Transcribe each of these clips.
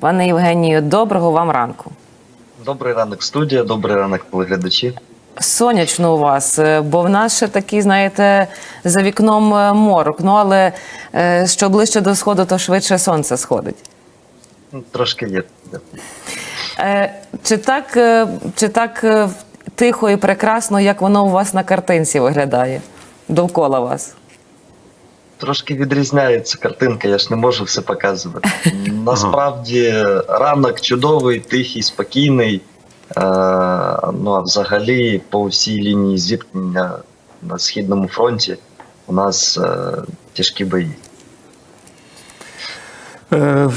Пане Євгенію, доброго вам ранку. Добрий ранок, студія, добрий ранок, телеглядачі. Сонячно у вас, е, бо в нас ще такий, знаєте, за вікном е, морок. Ну але е, що ближче до сходу, то швидше сонце сходить. Ну, Трошки є. Чи так, чи так тихо і прекрасно, як воно у вас на картинці виглядає довкола вас? Трошки відрізняється картинка, я ж не можу все показувати. Насправді ранок чудовий, тихий, спокійний. Е, ну а взагалі по всій лінії зіткнення на східному фронті у нас е, тяжкі бої. Е,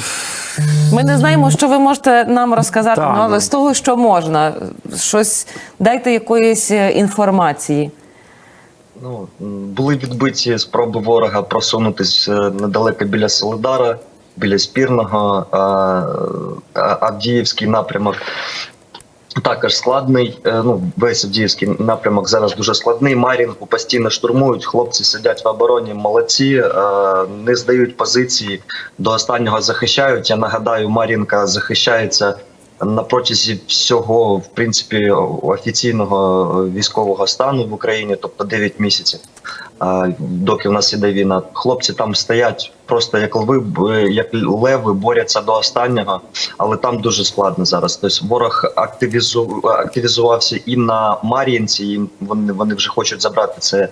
Ми не знаємо, що ви можете нам розказати, ну, але ну. з того, що можна, щось дайте якоїсь інформації. Ну, були відбиті спроби ворога просунутись е, недалеко біля Солидара, біля Спірного, а, Авдіївський напрямок. Також складний. е, Ну, весь Авдіївський напрямок зараз дуже складний. Мар'їнку постійно штурмують. Хлопці сидять в обороні, молодці, е, не здають позиції, до останнього захищають. Я нагадаю, Мар'їнка захищається на протязі всього, в принципі, офіційного військового стану в Україні, тобто 9 місяців. Доки в нас іде війна, хлопці там стоять просто як лви, як леви, борються до останнього, але там дуже складно зараз. Тобто ворог активізу, активізувався і на Мар'їнці, і вони, вони вже хочуть забрати це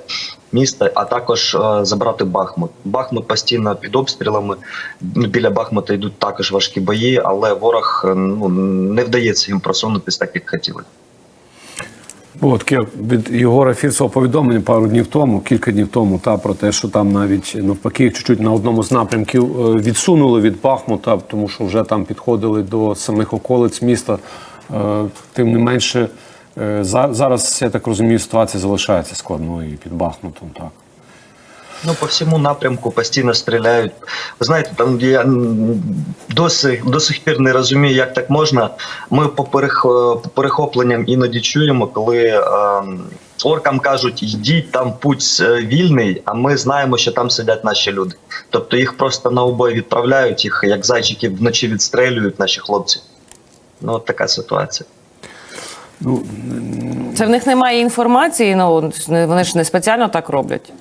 місто, а також е, забрати Бахмут. Бахмут постійно під обстрілами. Біля Бахмута йдуть також важкі бої, але ворог е, ну не вдається їм просунутись так, як хотіли. Було таке від Єгора Фірсова повідомлення пару днів тому, кілька днів тому, та про те, що там навіть навпаки, чуть-чуть на одному з напрямків е, відсунули від Бахмута, тому що вже там підходили до самих околиць міста. Е, Тим не менше, е, зараз я так розумію, ситуація залишається складною під Бахмутом. Так. Ну, по всьому напрямку постійно стріляють. Ви знаєте, там я досі до сих пір не розумію, як так можна. Ми по, перех, по перехопленням іноді чуємо, коли е, оркам кажуть, йдіть, там путь е, вільний, а ми знаємо, що там сидять наші люди. Тобто їх просто на обой відправляють, їх як зайчиків вночі відстрелюють наші хлопці. Ну, от така ситуація. Ну, Це в них немає інформації, ну вони ж не спеціально так роблять.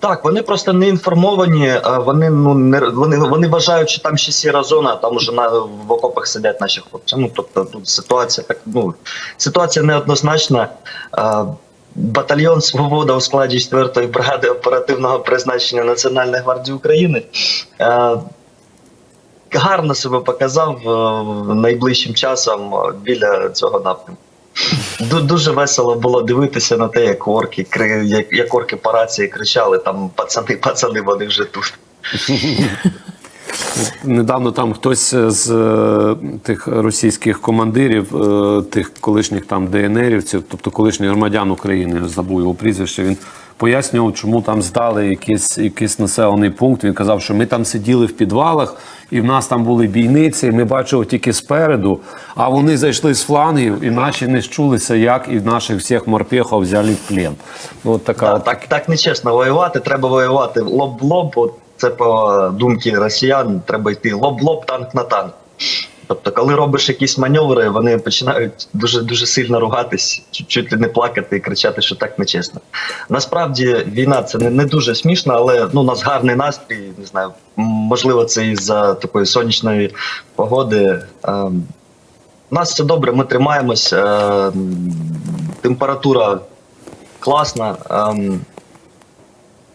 Так, вони просто не інформовані. Вони ну не вони, вони вважають, що там ще сіра зона, а там уже на в окопах сидять наші хлопці. Ну тобто тут ситуація так. Ну ситуація неоднозначна. Батальйон Свобода у складі 4-ї бригади оперативного призначення Національної гвардії України гарно себе показав е, найближчим часом е, біля цього напрямку. Ду- Дуже весело було дивитися на те, як орки як, як орки по рації кричали, там пацани, пацани, вони вже тут. Недавно там хтось з е, тих російських командирів, е, тих колишніх там ДНРівців, тобто колишніх громадян України, забув його прізвище. Він пояснював, чому там здали якийсь, якийсь населений пункт. Він казав, що ми там сиділи в підвалах, і в нас там були бійниці. і Ми бачили тільки спереду, а вони зайшли з флангів, і наші не щулися, як і наших всіх морпехів взяли в плен. Ну, От така Та, от так, так нечесно воювати, треба воювати лоб в лоб. От це по думці росіян, треба йти лоб в лоб, танк на танк. Тобто, коли робиш якісь маневри, вони починають дуже дуже сильно ругатись, чуть, чуть ли не плакати і кричати, що так нечесно. Насправді війна це не, не дуже смішно, але ну, у нас гарний настрій. Не знаю, можливо, це із-за такої сонячної погоди. Ем, у нас все добре, ми тримаємось. Е, температура класна.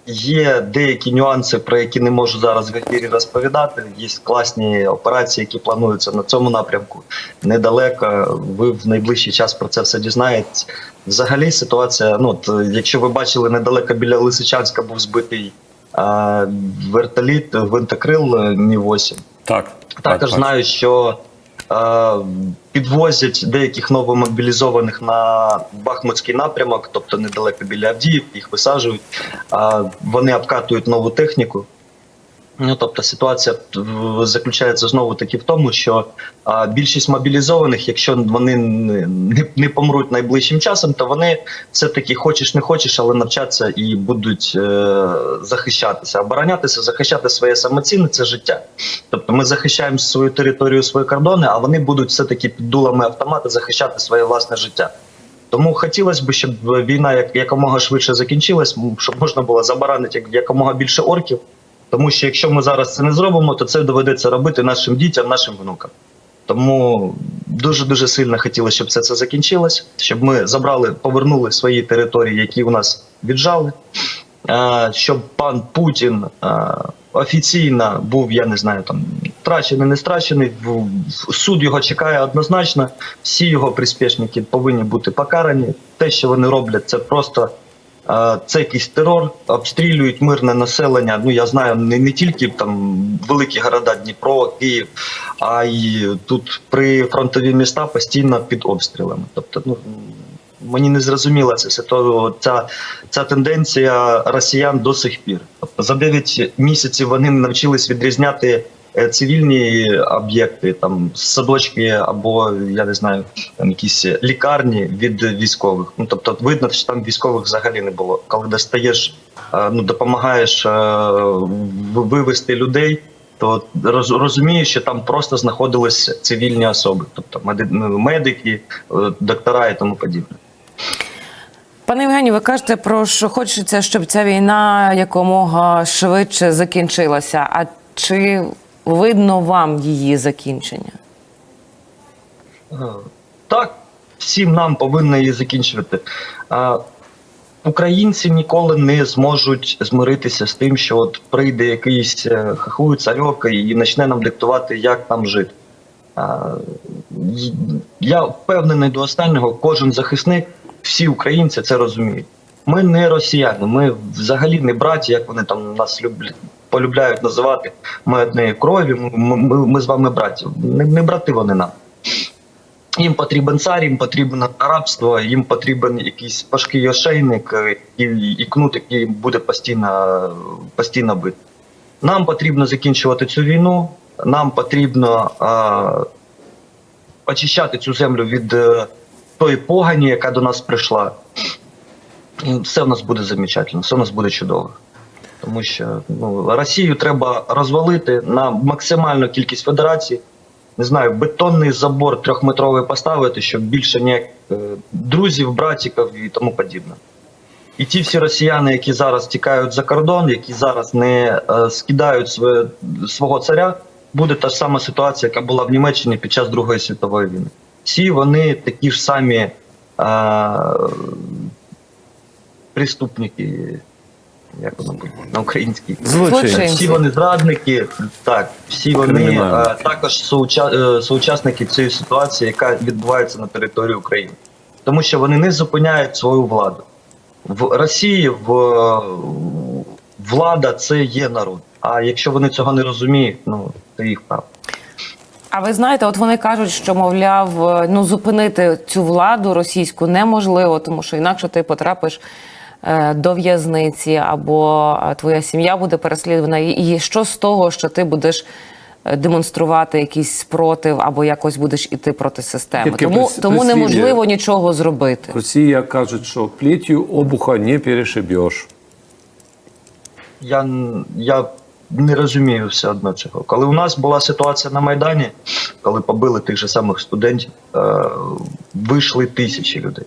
Є деякі нюанси, про які не можу зараз в ефірі розповідати. Є класні операції, які плануються на цьому напрямку недалеко. Ви в найближчий час про це все дізнаєтесь. Взагалі, ситуація. Ну якщо ви бачили, недалеко біля Лисичанська був збитий а, вертоліт, винтокрил Мі 8 так. також так, знаю, що підвозять деяких новомобілізованих на Бахмутський напрямок, тобто недалеко біля Авдіїв, їх висаджують. Е, вони обкатують нову техніку. Ну, тобто ситуація заключається знову таки в тому, що а, більшість мобілізованих, якщо вони не, не, помруть найближчим часом, то вони все-таки хочеш не хочеш, але навчаться і будуть е, захищатися, оборонятися, захищати своє самоцінне це життя. Тобто ми захищаємо свою територію, свої кордони, а вони будуть все-таки під дулами автомата захищати своє власне життя. Тому хотілося б, щоб війна як якомога швидше закінчилась, щоб можна було забаранити як- якомога більше орків. Тому що якщо ми зараз це не зробимо, то це доведеться робити нашим дітям, нашим внукам. Тому дуже дуже сильно хотілося, щоб все це закінчилось, щоб ми забрали, повернули свої території, які у нас віджали, щоб пан Путін офіційно був, я не знаю, там втрачений, не страчений. Суд його чекає однозначно. Всі його приспішники повинні бути покарані. Те, що вони роблять, це просто це якийсь терор, обстрілюють мирне населення. Ну я знаю, не, не тільки там великі города Дніпро, Київ, а й тут при фронтові міста постійно під обстрілами. Тобто, ну мені не зрозуміла ця ця, тенденція росіян до сих пір. Тобто за 9 місяців вони навчились відрізняти. Е, Цивільні об'єкти, там садочки або я не знаю, там якісь лікарні від військових. Ну тобто, видно, що там військових взагалі не було. Коли достаєш, е, ну допомагаєш е, вивести людей, то роз, розумієш, що там просто знаходились цивільні особи, тобто ну, медики, доктора і тому подібне. Пане Євгенію, ви кажете про що хочеться, щоб ця війна якомога швидше закінчилася. А чи видно вам її закінчення? Е, Так, всім нам повинно її закінчувати. Українці ніколи не зможуть змиритися з тим, що от прийде якийсь е, хахуй царьок і почне нам диктувати, як нам жити. Я впевнений до останнього, кожен захисник, всі українці це розуміють. Ми не росіяни, ми взагалі не браті, як вони там нас люблять, полюбляють називати. Ми однієї крові, ми, ми, ми з вами браті. Не, не брати вони нам. Їм потрібен цар, їм потрібно рабство, їм потрібен якийсь важкий ошейник е, і, і кнут, який буде постійно, постійно бити. Нам потрібно закінчувати цю війну, нам потрібно е, очищати цю землю від е, тої погані, яка до нас прийшла. І все в нас буде замечательно, все в нас буде чудово. Тому що ну, Росію треба розвалити на максимальну кількість федерацій. Не знаю, бетонний забор трьохметровий поставити, щоб більше ніяк е, друзів, братіків і тому подібне. І ті всі росіяни, які зараз тікають за кордон, які зараз не е, скидають своє, свого царя, буде та ж сама ситуація, яка була в Німеччині під час Другої світової війни. Всі вони такі ж самі е, преступники, як воно буде на українській. Злочинці. Всі вони зрадники, так, всі вони Кримінальники. е, також соуча- е, соучасники цієї ситуації, яка відбувається на території України, тому що вони не зупиняють свою владу. В Росії в, влада це є народ. А якщо вони цього не розуміють, ну це їх право. А ви знаєте, от вони кажуть, що мовляв, е, ну зупинити цю владу російську неможливо, тому що інакше ти потрапиш до в'язниці або е, твоя сім'я буде переслідувана. І- що з того, що ти будеш е, демонструвати якийсь спротив або якось будеш іти проти системи? Таке Тому, прис- тому прислів'я. неможливо нічого зробити. Росія кажуть, що плетью обуха не перешибеш. Я, я не розумію все одно цього. Коли у нас була ситуація на Майдані, коли побили тих же самих студентів, е, вийшли тисячі людей.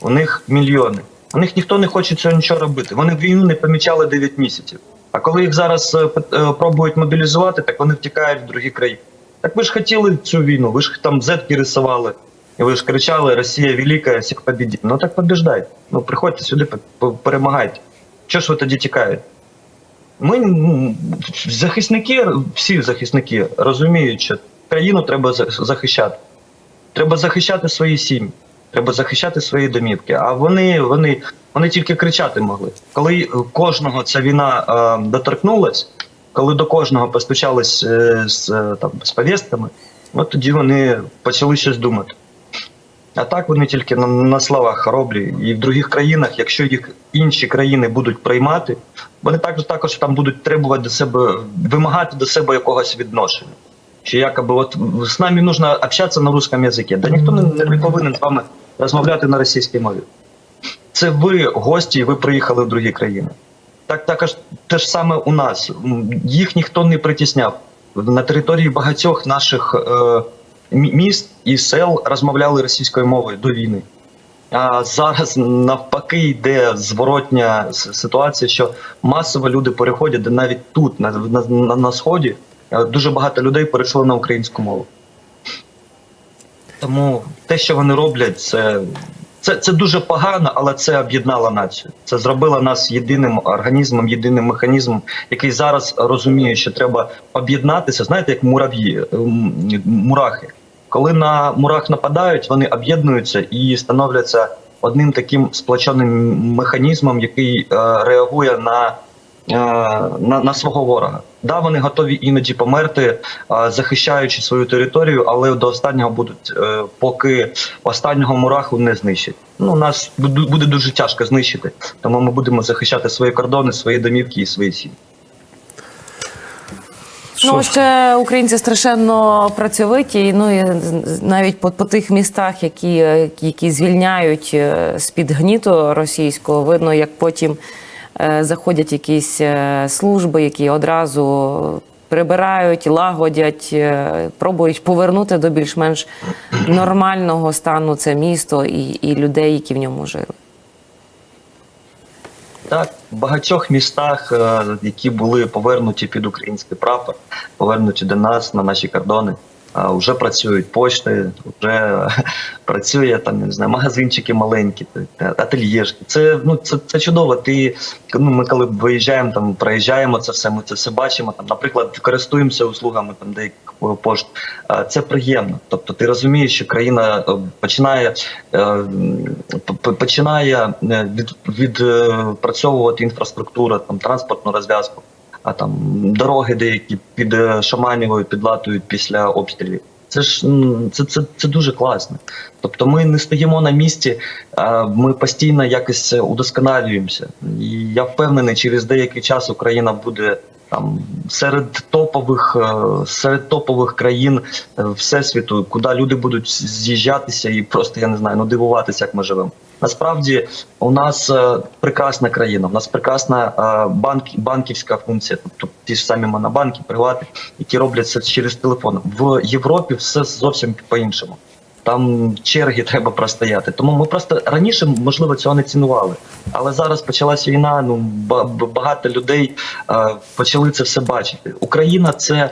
У них мільйони. У них ніхто не хоче цього нічого робити. Вони війну не помічали 9 місяців. А коли їх зараз е, е, пробують мобілізувати, так вони втікають в другі країни. Так ви ж хотіли цю війну, ви ж там зетки рисували, і ви ж кричали Росія велика, всіх побідіть. Ну так побіждайте. Ну приходьте сюди, перемагайте. Чого ж ви тоді тікаєте? Ми захисники, всі захисники розуміють, що країну треба захищати. Треба захищати свої сім'ї, треба захищати свої домівки. А вони, вони, вони тільки кричати могли. Коли кожного ця війна е, доторкнулась, коли до кожного постучались е, з, е, там, з повістками, от тоді вони почали щось думати. А так вони тільки на, на словах хороблі. І в других країнах, якщо їх інші країни будуть приймати, вони також також там будуть требувати до себе, вимагати до себе якогось відношення. Що якоби от з нами нужно общатися на русском язикі. Да ніхто не, не повинен з вами розмовляти на російській мові. Це ви гості, і ви приїхали в другі країни. Так також те ж саме у нас. Їх ніхто не притісняв. На території багатьох наших е, міст і сел розмовляли російською мовою до війни. А зараз навпаки йде зворотня ситуація, що масово люди переходять навіть тут, на, на, на, сході, е, дуже багато людей перейшло на українську мову. Тому те, що вони роблять, це, це, це дуже погано, але це об'єднало націю. Це зробило нас єдиним організмом, єдиним механізмом, який зараз розуміє, що треба об'єднатися. Знаєте, як мурав'ї, мурахи. Коли на мурах нападають, вони об'єднуються і становляться одним таким сплоченим механізмом, який е, реагує на, е, на, на свого ворога. Да, вони готові іноді померти, е, захищаючи свою територію, але до останнього будуть, е, поки останнього мураху не знищать. Ну, нас буде дуже тяжко знищити, тому ми будемо захищати свої кордони, свої домівки і свої сім'ї. Ну, ще українці страшенно працьовиті, ну і навіть по, по тих містах, які, е, які звільняють е, з-під гніту російського, видно, як потім заходять якісь е, служби, які одразу прибирають, лагодять, е, пробують повернути до більш-менш нормального стану це місто і, і людей, які в ньому жили. Так, в багатьох містах, е, які були повернуті під український прапор, повернуті до нас на наші кордони, вже працюють пошти, вже працює там, не знаю, магазинчики маленькі, ательєшки. Це ну це, це чудово. Ти ну ми коли виїжджаємо там, проїжджаємо це все, ми це все бачимо. Там, наприклад, користуємося услугами там деяких пошт. А, Це приємно. Тобто, ти розумієш, що країна е, починає е, починає е, від, відпрацьовувати інфраструктуру, там транспортну розв'язку. А там дороги деякі під е, Шаманівою підлатують після обстрілів. Це ж це, це, це дуже класно. Тобто ми не стоїмо на місці, ми постійно якось удосконалюємося. І я впевнений, через деякий час Україна буде там серед топових е, серед топових країн е, всесвіту, куди люди будуть з'їжджатися і просто я не знаю, ну дивуватися, як ми живемо. Насправді у нас е, прекрасна країна, у нас прекрасна е, банк, банківська функція, тобто ті ж самі монобанки, привати, які роблять це через телефон. В Європі все зовсім по-іншому. Там черги треба простояти. Тому ми просто раніше, можливо, цього не цінували. Але зараз почалась війна. Ну ба- ба- багато людей е, почали це все бачити. Україна це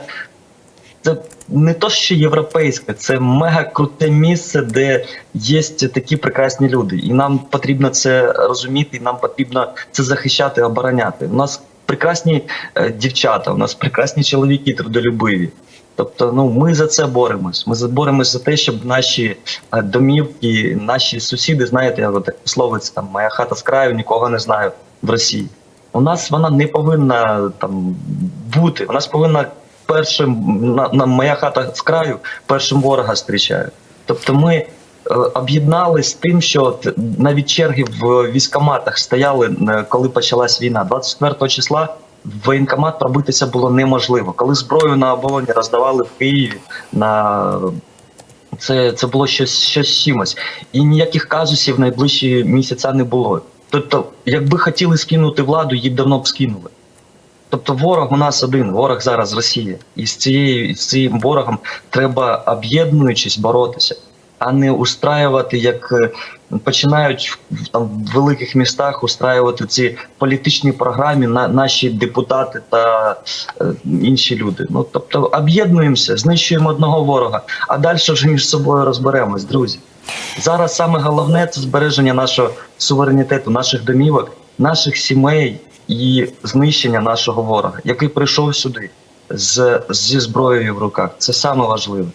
це не то, що європейське, це мега круте місце, де є такі прекрасні люди, і нам потрібно це розуміти, і нам потрібно це захищати, обороняти. У нас прекрасні е, дівчата, у нас прекрасні чоловіки трудолюбиві. Тобто, ну ми за це боремось. Ми боремось за те, щоб наші е, домівки, наші сусіди, знаєте, як от словиться там моя хата з краю, нікого не знаю в Росії. У нас вона не повинна там бути. У нас повинна першим на, на моя хата з краю першим ворога зустрічає. Тобто ми е, об'єднались з тим, що навіть черги в військоматах стояли, е, коли почалась війна. 24 числа в воєнкомат пробитися було неможливо. Коли зброю на оболоні роздавали в Києві на це, це було щось, щось чимось. І ніяких казусів найближчі місяця не було. Тобто, якби хотіли скинути владу, її давно б скинули. Тобто ворог у нас один, ворог зараз Росія. І з цією з цим ворогом треба об'єднуючись боротися, а не устраювати, як е, починають в там в великих містах устраювати ці політичні програми на наші депутати та е, інші люди. Ну тобто об'єднуємося, знищуємо одного ворога, а далі вже між собою розберемось, друзі. Зараз саме головне це збереження нашого суверенітету, наших домівок, наших сімей і знищення нашого ворога, який прийшов сюди з, зі зброєю в руках. Це саме важливе.